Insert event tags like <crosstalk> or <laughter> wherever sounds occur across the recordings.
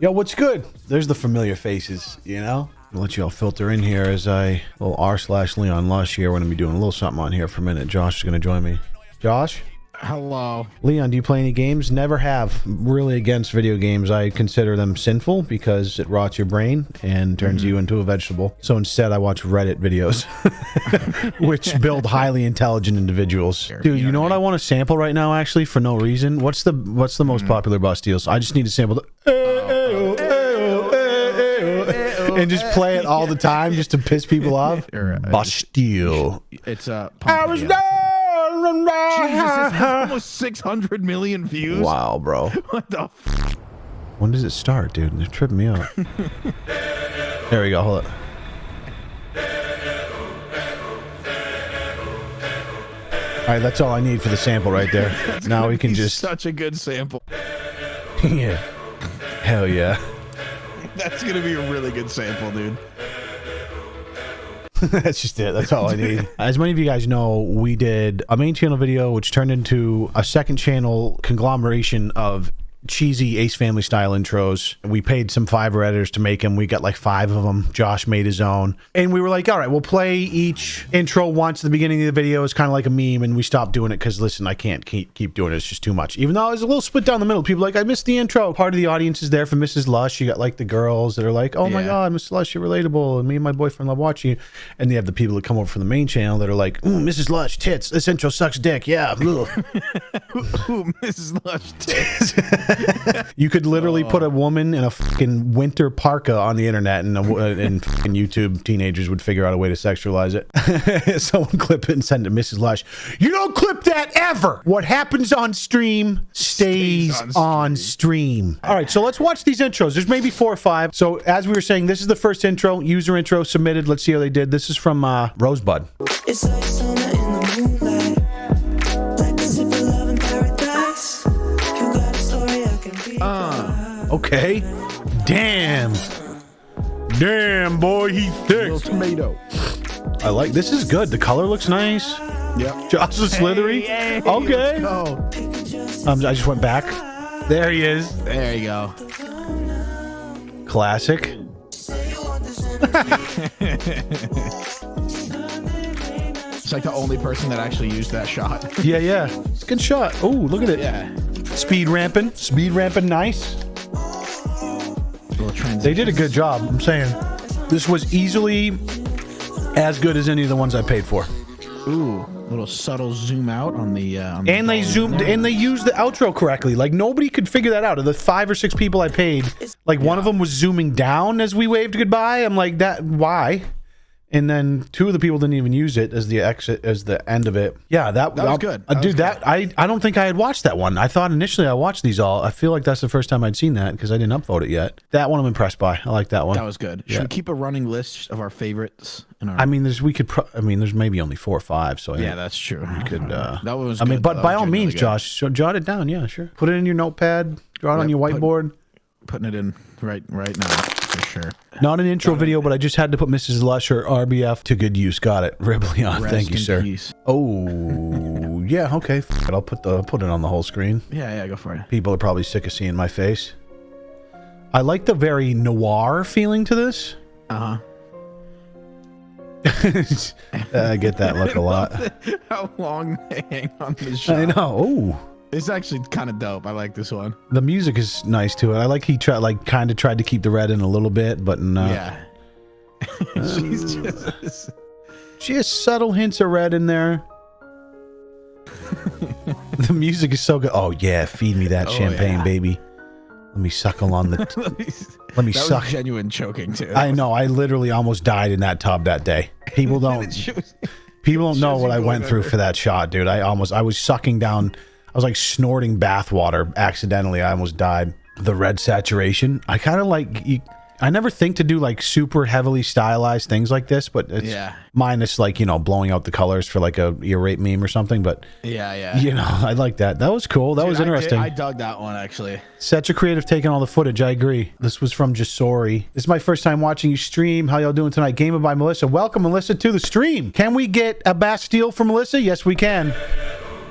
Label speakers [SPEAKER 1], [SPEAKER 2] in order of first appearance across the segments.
[SPEAKER 1] Yo, what's good? There's the familiar faces, you know? I'll let you all filter in here as I little r slash Leon Lush here. We're gonna be doing a little something on here for a minute. Josh is gonna join me. Josh,
[SPEAKER 2] Hello.
[SPEAKER 1] Leon, do you play any games? Never have. Really against video games. I consider them sinful because it rots your brain and turns you into a vegetable. So instead, I watch Reddit videos, <laughs> which build highly intelligent individuals. Dude, you know what I want to sample right now? Actually, for no reason. What's the What's the most popular Bastille's? I just need to sample the. And just play it all the <laughs> time just to piss people <laughs> off.
[SPEAKER 2] Or, uh,
[SPEAKER 1] Bastille.
[SPEAKER 2] It's uh,
[SPEAKER 1] I was
[SPEAKER 2] Pumpkin, yeah.
[SPEAKER 1] there.
[SPEAKER 2] Jesus, it has almost 600 million views.
[SPEAKER 1] Wow, bro. <laughs>
[SPEAKER 2] What the? F-
[SPEAKER 1] When does it start, dude? They're tripping me out. there we go. Hold it. All right, that's all I need for the sample right there. now we can just
[SPEAKER 2] such a good sample.
[SPEAKER 1] yeah, hell yeah.
[SPEAKER 2] That's gonna be a really good sample, dude. <laughs>
[SPEAKER 1] That's just it. That's all I need. <laughs> As many of you guys know, we did a main channel video, which turned into a second channel conglomeration of cheesy Ace Family style intros. We paid some Fiverr editors to make them. We got like five of them. Josh made his own. And we were like, all right, we'll play each intro once at the beginning of the video. It's kind of like a meme. And we stopped doing it because, listen, I can't keep, keep doing it. It's just too much. Even though I was a little split down the middle. People are like, I missed the intro. Part of the audience is there for Mrs. Lush. You got like the girls that are like, oh my
[SPEAKER 2] Yeah.
[SPEAKER 1] God, Mrs. Lush, you're relatable. And me and my boyfriend love watching you. And they have the people that come over from the main channel that are like, Ooh, Mrs. Lush, tits. This intro sucks dick. Yeah. ugh." <laughs> <laughs>
[SPEAKER 2] Ooh, Mrs. Lush tits. <laughs> <laughs>
[SPEAKER 1] You could literally put a woman in a fucking winter parka on the internet, and a, and fucking YouTube teenagers would figure out a way to sexualize it. <laughs> Someone clip it and send it to Mrs. Lush. You don't clip that ever. What happens on stream stays,
[SPEAKER 2] Stays
[SPEAKER 1] on,
[SPEAKER 2] on
[SPEAKER 1] stream. All right, so let's watch these intros. There's maybe four or five. So as we were saying, this is the first intro, user intro submitted. Let's see how they did. This is from uh, Rosebud. Okay. Damn. Damn, boy, he thick.
[SPEAKER 2] Little tomato.
[SPEAKER 1] I like this is good. The color looks nice.
[SPEAKER 2] Yeah.
[SPEAKER 1] Josh is slithery.
[SPEAKER 2] Hey,
[SPEAKER 1] okay.
[SPEAKER 2] let's.
[SPEAKER 1] Um, I just went back. There he is.
[SPEAKER 2] There you go.
[SPEAKER 1] Classic. <laughs>
[SPEAKER 2] It's like the only person that actually used that shot.
[SPEAKER 1] Yeah, yeah. It's a Good shot. Oh, look at it.
[SPEAKER 2] Yeah.
[SPEAKER 1] Speed ramping. Speed ramping nice.
[SPEAKER 2] Little transition.
[SPEAKER 1] They did a good job. I'm saying this was easily as good as any of the ones I paid for.
[SPEAKER 2] Ooh, little subtle zoom out on the. Uh, on the
[SPEAKER 1] And they zoomed
[SPEAKER 2] there.
[SPEAKER 1] and they used the outro correctly. Like nobody could figure that out. Of the five or six people I paid, like one of them was zooming down as we waved goodbye. I'm like, that why? And then two of the people didn't even use it as the exit as the end of it. Yeah, that,
[SPEAKER 2] That was good.
[SPEAKER 1] Uh,
[SPEAKER 2] That
[SPEAKER 1] dude,
[SPEAKER 2] was
[SPEAKER 1] that I I don't think I had watched that one. I thought initially I watched these all. I feel like that's the first time I'd seen that because I didn't upvote it yet. That one I'm impressed by. I like that one.
[SPEAKER 2] That was good. Should
[SPEAKER 1] Yeah.
[SPEAKER 2] we keep a running list of our favorites? In our,
[SPEAKER 1] I mean, there's we could. Pro- I mean, there's maybe only four or five. So
[SPEAKER 2] yeah, that's true.
[SPEAKER 1] you could. <laughs> Uh,
[SPEAKER 2] that one was.
[SPEAKER 1] I mean,
[SPEAKER 2] good,
[SPEAKER 1] but by all means,
[SPEAKER 2] good.
[SPEAKER 1] Josh, jot it down. Yeah, sure. Put it in your notepad. Draw it on your
[SPEAKER 2] put-
[SPEAKER 1] whiteboard.
[SPEAKER 2] putting it in right right now for sure.
[SPEAKER 1] Not an intro video, but I just had to put Mrs. Lush or RBF to good use. Got it. <laughs> Riblion.
[SPEAKER 2] Rest
[SPEAKER 1] Thank you, sir.
[SPEAKER 2] peace.
[SPEAKER 1] Oh, <laughs> yeah. Okay. F- it, I'll put the I'll put it on the whole screen.
[SPEAKER 2] Yeah, yeah, go for it.
[SPEAKER 1] People are probably sick of seeing my face. I like the very noir feeling to this.
[SPEAKER 2] Uh huh. <laughs>
[SPEAKER 1] I get that look a lot.
[SPEAKER 2] How long they hang on this shot?
[SPEAKER 1] I know. Oh,
[SPEAKER 2] It's actually kind of dope. I like this one.
[SPEAKER 1] the music is nice too. I like he tried, like, kind of tried to keep the red in a little bit, but no.
[SPEAKER 2] Yeah. <laughs> <laughs> She's just. <laughs>
[SPEAKER 1] She has subtle hints of red in there. the music is so good. Oh yeah, feed me that
[SPEAKER 2] Oh,
[SPEAKER 1] champagne,
[SPEAKER 2] yeah.
[SPEAKER 1] baby. Let me suckle on the. let me
[SPEAKER 2] that
[SPEAKER 1] suck.
[SPEAKER 2] was genuine choking too.
[SPEAKER 1] I know. I literally almost died in that tub that day. People don't. People don't know what I went through for that shot, dude. I almost. I was sucking down. I was like snorting bathwater accidentally. I almost died. The red saturation. I kind of like. You, I never think to do like super heavily stylized things like this, but it's
[SPEAKER 2] Yeah.
[SPEAKER 1] minus like you know blowing out the colors for like a ear rape meme or something. But
[SPEAKER 2] yeah, yeah.
[SPEAKER 1] you know, <laughs> I like that. That was cool. That
[SPEAKER 2] Dude,
[SPEAKER 1] was
[SPEAKER 2] I did-
[SPEAKER 1] interesting.
[SPEAKER 2] I, dug that one actually.
[SPEAKER 1] Such a creative take on all the footage. I agree. This was from Jasori. This is my first time watching you stream. How y'all doing tonight? Gamer by Melissa. Welcome, Melissa, to the stream. Can we get a Bastille for Melissa? Yes, we can.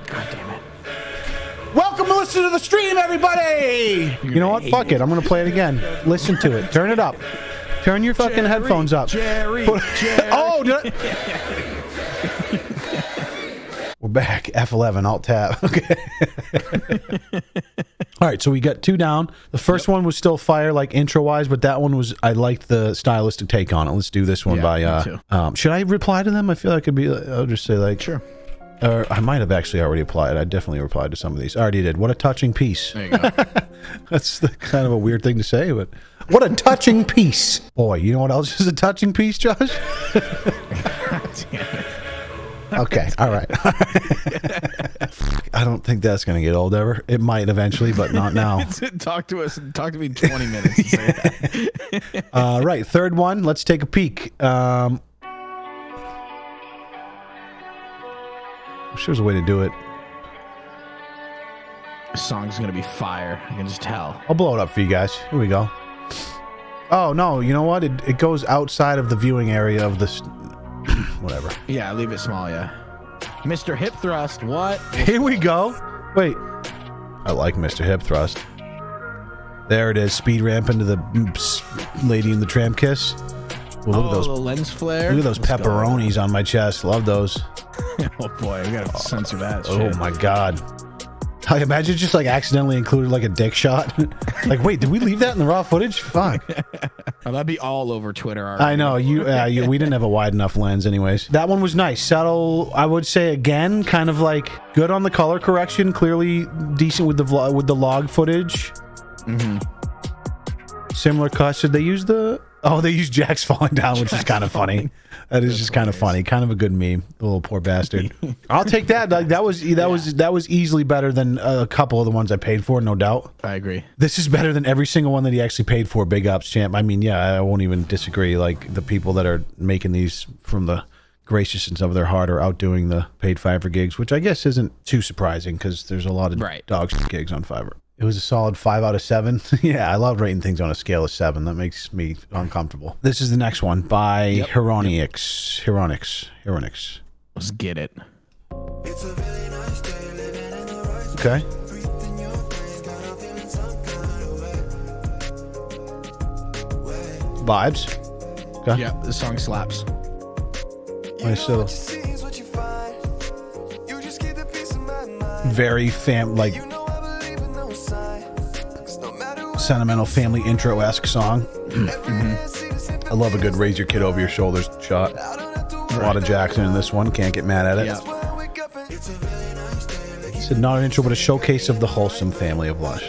[SPEAKER 2] God damn it.
[SPEAKER 1] Welcome to listen to the stream, everybody. You know what? Fuck it. I'm gonna play it again. Listen to it. Turn it up. Turn your fucking headphones up.
[SPEAKER 2] Jerry,
[SPEAKER 1] Put-
[SPEAKER 2] Jerry. <laughs>
[SPEAKER 1] oh, did I- we're back. F11 Alt Tab. <laughs> Okay. <laughs> All right, so we got two down. The first one was still fire, like intro wise, but that one was I liked the stylistic take on it. Let's do this one
[SPEAKER 2] Yeah,
[SPEAKER 1] by. uh um, Should I reply to them? I feel like it'd be. I'll just say like
[SPEAKER 2] Sure.
[SPEAKER 1] Or I might have actually already applied. I definitely replied to some of these. I already did. What a touching piece.
[SPEAKER 2] There you go. <laughs>
[SPEAKER 1] That's the, kind of a weird thing to say, but what a touching piece. Boy, you know what else is a touching piece, Josh? <laughs> okay, all right. <laughs> I don't think that's going to get old ever. It might eventually, but not now.
[SPEAKER 2] talk to us. Talk to me in 20 minutes. say.
[SPEAKER 1] Uh, right, third one. Let's take a peek. Um, I'm sure there's a way to do it.
[SPEAKER 2] This song's gonna be fire. I can just tell.
[SPEAKER 1] I'll blow it up for you guys. Here we go. Oh no, you know what? It, it goes outside of the viewing area of this. <clears throat> Whatever.
[SPEAKER 2] Yeah, leave it small. Yeah. Mr. Hip Thrust. What? <laughs>
[SPEAKER 1] Here we go. Wait. I like Mr. Hip Thrust. There it is. Speed ramp into the mm, lady in the tram kiss. Well, look
[SPEAKER 2] oh,
[SPEAKER 1] at those.
[SPEAKER 2] lens flare.
[SPEAKER 1] Look at those
[SPEAKER 2] Let's go.
[SPEAKER 1] pepperonis on my chest. Love those. <laughs>
[SPEAKER 2] oh boy, we gotta censor that.
[SPEAKER 1] Oh
[SPEAKER 2] shit.
[SPEAKER 1] my god. I imagine just like accidentally included like a dick shot. <laughs> like, wait, did we leave that in the raw footage? Fuck. <laughs>
[SPEAKER 2] Oh, that'd be all over Twitter. already.
[SPEAKER 1] I know you, uh, you. We didn't have a wide enough lens, anyways. That one was nice, subtle. I would say again, kind of like good on the color correction. Clearly decent with the vlog, with the log footage.
[SPEAKER 2] Mhm.
[SPEAKER 1] Similar cuts. Did they use the? Oh, they use Jack's falling down, which is kind of funny. That is just kind of funny. Kind of a good meme. The little poor bastard. <laughs> I'll take that. Like that was that was that was easily better than a couple of the ones I paid for, no doubt.
[SPEAKER 2] I agree.
[SPEAKER 1] This is better than every single one that he actually paid for. Big ups, champ. I mean, yeah, I won't even disagree. Like the people that are making these from the graciousness of their heart are outdoing the paid Fiverr gigs, which I guess isn't too surprising because there's a lot of
[SPEAKER 2] Right.
[SPEAKER 1] dog shit gigs on Fiverr. It was a solid five out of seven. <laughs> yeah, I love rating things on a scale of seven. That makes me uncomfortable. This is the next one by
[SPEAKER 2] Yep.
[SPEAKER 1] Heronix. Heronix. Heronix.
[SPEAKER 2] Let's get it.
[SPEAKER 3] It's a really nice day living in the right
[SPEAKER 1] Okay.
[SPEAKER 3] Breathing your brains, got I'm feeling some kind of way.
[SPEAKER 1] Vibes. Okay.
[SPEAKER 2] Yeah, this song slaps.
[SPEAKER 3] You
[SPEAKER 1] Nice
[SPEAKER 3] know
[SPEAKER 1] little-
[SPEAKER 3] what
[SPEAKER 1] sentimental family intro esque song.
[SPEAKER 3] day I see the same
[SPEAKER 1] I love a good raise your kid over your shoulders shot.
[SPEAKER 3] I don't have to
[SPEAKER 1] A lot of Jackson in this one. Can't get mad at it.
[SPEAKER 2] Yeah.
[SPEAKER 3] When I wake up and it's a really nice day. Like you
[SPEAKER 1] Said not an intro, but a showcase of the wholesome family of Lush.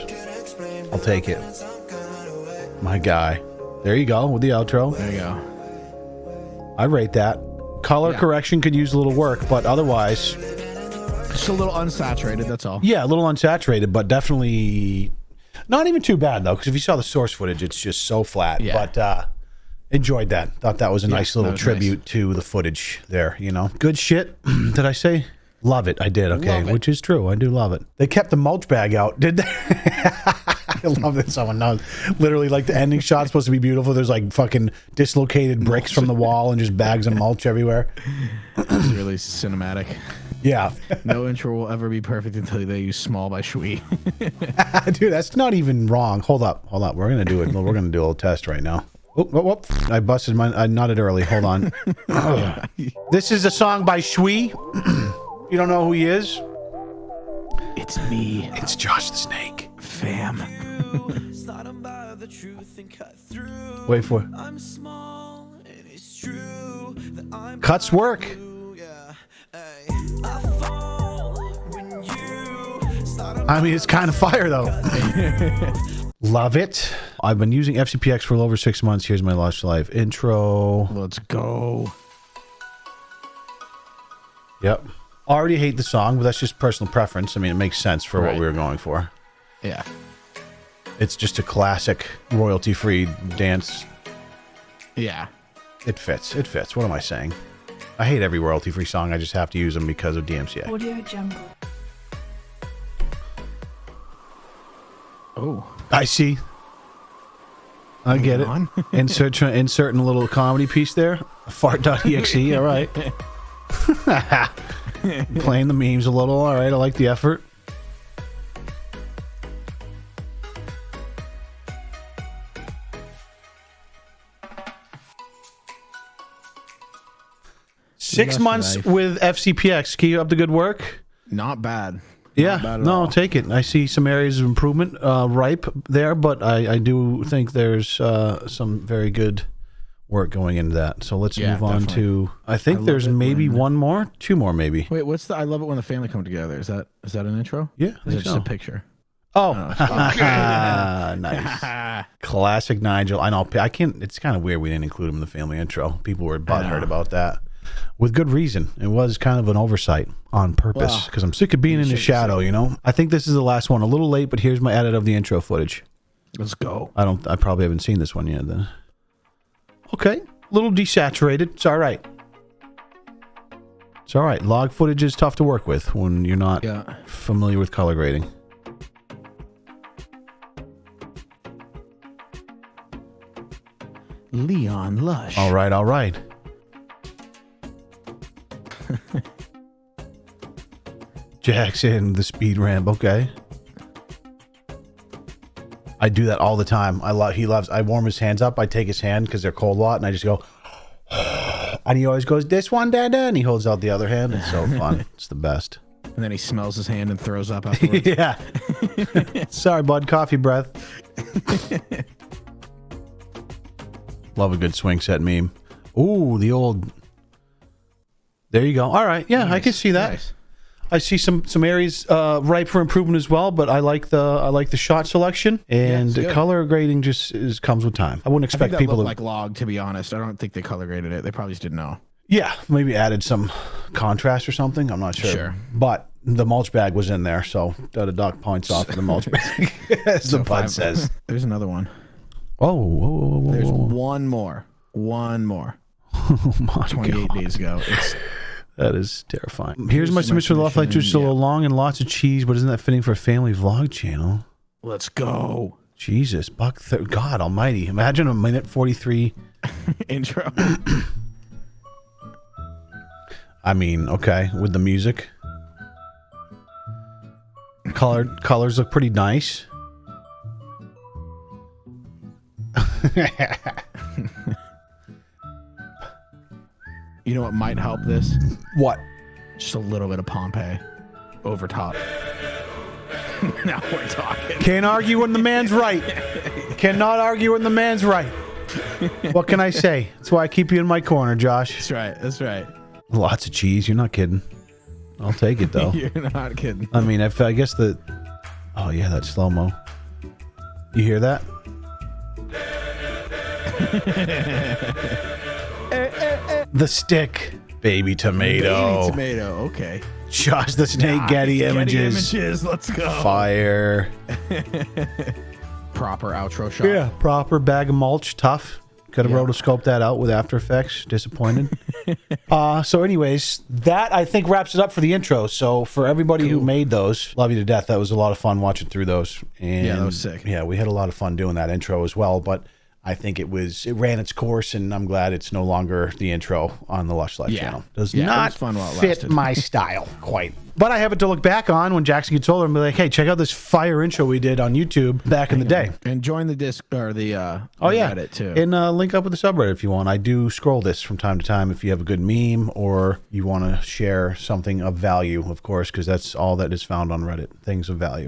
[SPEAKER 1] I'll take it.
[SPEAKER 3] some kind of way.
[SPEAKER 1] My guy. There you go with the outro.
[SPEAKER 2] There you go.
[SPEAKER 1] I rate that. Color
[SPEAKER 2] Yeah.
[SPEAKER 1] correction could use a little work, but otherwise,
[SPEAKER 2] Just a little unsaturated. That's all.
[SPEAKER 1] yeah, a little unsaturated, but definitely not even too bad though. Because if you saw the source footage, it's just so flat.
[SPEAKER 2] Yeah.
[SPEAKER 1] But uh, enjoyed that. Thought that was a nice little tribute to the footage there. You know, good shit. <clears throat> Did I say? Love it. I did. Okay, which is true. I do love it. They kept the mulch bag out, did they? <laughs> I love that someone knows. Literally, like the ending shot's supposed to be beautiful. There's like fucking dislocated bricks from the wall and just bags of mulch everywhere.
[SPEAKER 2] It's really cinematic.
[SPEAKER 1] Yeah,
[SPEAKER 2] No intro will ever be perfect until they use "Small" by Shui. <laughs> <laughs>
[SPEAKER 1] dude, that's not even wrong. Hold up, hold up. We're gonna do it. We're gonna do a little test right now. Whoop, whoop, whoop. I busted my. I nodded early. Hold on. <laughs> this is a song by Shui. <clears throat> you don't know who he is?
[SPEAKER 2] it's me,
[SPEAKER 1] It's Josh the Snake.
[SPEAKER 2] fam.
[SPEAKER 3] Sliding by the truth and cut through.
[SPEAKER 1] Wait for it.
[SPEAKER 3] I'm small and it's true that I'm
[SPEAKER 1] Cuts work.
[SPEAKER 3] I
[SPEAKER 1] mean, it's kind of fire though. <laughs> Love it. I've been using FCPX for over six months. Here's my Lush Life intro.
[SPEAKER 2] Let's go.
[SPEAKER 1] Yep. Already hate the song, but that's just personal preference. I mean, it makes sense for what we were going for.
[SPEAKER 2] Yeah.
[SPEAKER 1] It's just a classic royalty free dance.
[SPEAKER 2] Yeah.
[SPEAKER 1] It fits. It fits. What am I saying? I hate every royalty free song. I just have to use them because of DMCA.
[SPEAKER 4] Audio Jungle.
[SPEAKER 2] Oh.
[SPEAKER 1] I see. I get it. <laughs> insert inserting a little comedy piece there. Fart.exe. <laughs> all right. <laughs> Playing the memes a little. All right. I like the effort. Six months with FCPX. Keep up the good work.
[SPEAKER 2] Not bad.
[SPEAKER 1] Yeah, no,
[SPEAKER 2] all.
[SPEAKER 1] I'll take it. I see some areas of improvement uh, ripe there, but I, I do think there's uh, some very good work going into that. So let's
[SPEAKER 2] Yeah,
[SPEAKER 1] move on
[SPEAKER 2] definitely.
[SPEAKER 1] to. I think
[SPEAKER 2] love
[SPEAKER 1] there's maybe
[SPEAKER 2] when-
[SPEAKER 1] one more, two more, maybe.
[SPEAKER 2] Wait, what's the? I love it when the family come together. Is that is that an intro?
[SPEAKER 1] Yeah, I
[SPEAKER 2] Is
[SPEAKER 1] think
[SPEAKER 2] it just a picture?
[SPEAKER 1] Oh, <laughs> nice.
[SPEAKER 2] Ah, <laughs>
[SPEAKER 1] Classic Nigel. I know. I can't. It's kind of weird we didn't include him in the family intro. People were butthurt about that, with good reason. It was kind of an oversight on purpose because I'm sick of being in the shadow. You know. I think this is the last one. A little late, but here's my edit of the intro footage.
[SPEAKER 2] Let's go.
[SPEAKER 1] I don't. I probably haven't seen this one yet. Then. Okay, a little desaturated. It's all right. It's all right. Log footage is tough to work with when you're not
[SPEAKER 2] Yeah.
[SPEAKER 1] familiar with color grading.
[SPEAKER 2] Leon Lush.
[SPEAKER 1] All right, all right. Jackson, the speed ramp. Okay. I do that all the time. I love. He loves. I warm his hands up. I take his hand because they're cold a lot, and I just go. <sighs> And he always goes, "This one, Dada," and he holds out the other hand. It's so fun. <laughs> it's the best.
[SPEAKER 2] And then he smells his hand and throws up <laughs> afterwards.
[SPEAKER 1] yeah. <laughs> Sorry, bud. Coffee breath. Love a good swing set meme. Ooh, the old. There you go. All right. Yeah, I can see that.
[SPEAKER 2] Nice.
[SPEAKER 1] I see some some areas uh, ripe for improvement as well, but I like the I like the shot selection and the color grading just is, comes with time. I wouldn't expect people to
[SPEAKER 2] like log, to be honest. I don't think they color graded it. They probably just didn't know.
[SPEAKER 1] yeah maybe added some contrast or something. I'm not sure.
[SPEAKER 2] Sure.
[SPEAKER 1] But the mulch bag was in there, so the dock points off the mulch bag, <laughs> as the bud
[SPEAKER 2] Five-
[SPEAKER 1] says.
[SPEAKER 2] There's another one.
[SPEAKER 1] Oh, whoa, whoa, whoa,
[SPEAKER 2] There's one more. One more. <laughs>
[SPEAKER 1] Oh my
[SPEAKER 2] 28
[SPEAKER 1] God.
[SPEAKER 2] days ago. It's
[SPEAKER 1] That is terrifying. Here's my
[SPEAKER 2] Here's my
[SPEAKER 1] submission to Love Light
[SPEAKER 2] submission,
[SPEAKER 1] Still
[SPEAKER 2] yeah.
[SPEAKER 1] long and lots of cheese, but isn't that fitting for a family vlog channel?
[SPEAKER 2] let's go.
[SPEAKER 1] Jesus, buck. Th- God Almighty! Imagine a minute forty-three. <laughs>
[SPEAKER 2] Intro.
[SPEAKER 1] I mean, okay, with the music, colored colors look pretty nice. <laughs>
[SPEAKER 2] You know what might help this?
[SPEAKER 1] What?
[SPEAKER 2] Just a little bit of Pompeii over top. <laughs> now we're talking.
[SPEAKER 1] Can't argue when the man's right. Cannot argue when the man's right. What can I say? That's why I keep you in my corner, Josh.
[SPEAKER 2] That's right. That's right.
[SPEAKER 1] Lots of cheese. You're not kidding. I'll take it though. <laughs>
[SPEAKER 2] You're not kidding.
[SPEAKER 1] I mean, if I guess the. Oh yeah, that slow mo. You hear that? <laughs> the stick, baby tomato.
[SPEAKER 2] Baby tomato. Okay.
[SPEAKER 1] Josh the Snake Getty images.
[SPEAKER 2] images. Let's go.
[SPEAKER 1] Fire. <laughs>
[SPEAKER 2] Proper outro shot.
[SPEAKER 1] Yeah, proper bag of mulch. Tough. Could have
[SPEAKER 2] Yeah.
[SPEAKER 1] rotoscoped that out with After Effects. Disappointed. <laughs> uh, so, anyways, that I think wraps it up for the intro. So, for everybody who made those, love you to death. That was a lot of fun watching through those. And
[SPEAKER 2] Yeah, that was sick.
[SPEAKER 1] Yeah, we had a lot of fun doing that intro as well. But I think it was it ran its course, and I'm glad it's no longer the intro on the Lush Life
[SPEAKER 2] Yeah.
[SPEAKER 1] channel. Does
[SPEAKER 2] Yeah,
[SPEAKER 1] not
[SPEAKER 2] fun while it
[SPEAKER 1] fit my <laughs> style quite. But I have it to look back on when Jackson gets older and be like, "Hey, check out this fire intro we did on YouTube back in the day."
[SPEAKER 2] And join the disc or the uh
[SPEAKER 1] Oh
[SPEAKER 2] the
[SPEAKER 1] yeah,
[SPEAKER 2] Reddit too.
[SPEAKER 1] And uh, link up with the subreddit if you want. I do scroll this from time to time if you have a good meme or you want to share something of value, of course, because that's all that is found on Reddit. Things of value.